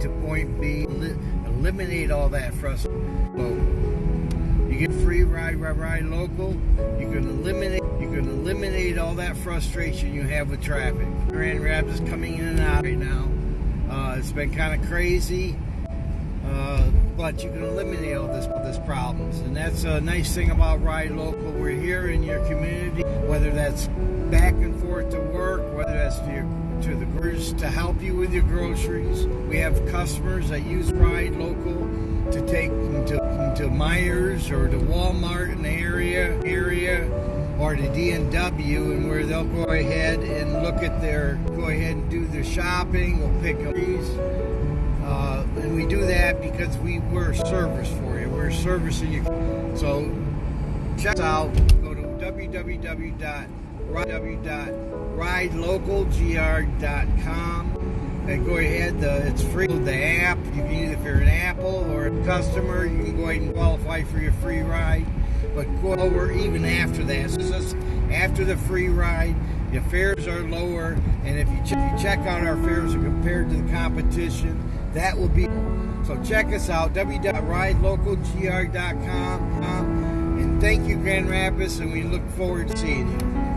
to point B. Eliminate all that frustration. You get free ride, ride, ride local. You can eliminate you can eliminate all that frustration you have with traffic. Grand Rapids coming in and out right now. Uh, it's been kind of crazy, uh, but you can eliminate all this this problems, and that's a nice thing about Ride Local. We're here in your community, whether that's back and forth to work, to to the grocers to help you with your groceries. We have customers that use Ride Local to take them to, to Meijers or to Walmart in the area area or to D&W and where they'll go ahead and look at their go ahead and do their shopping. We'll pick up these. Uh, and we do that because we, we're a service for you. We're servicing you. So check us out. Go to www.ridelocalgr.com and go ahead. The, it's free. with The app. You can either if you're an Apple or a customer, you can go ahead and qualify for your free ride. But go lower even after that. So after the free ride, the fares are lower, and if you, ch you check out our fares compared to the competition, that will be. So check us out, www.ridelocalgr.com. And thank you, Grand Rapids, and we look forward to seeing you.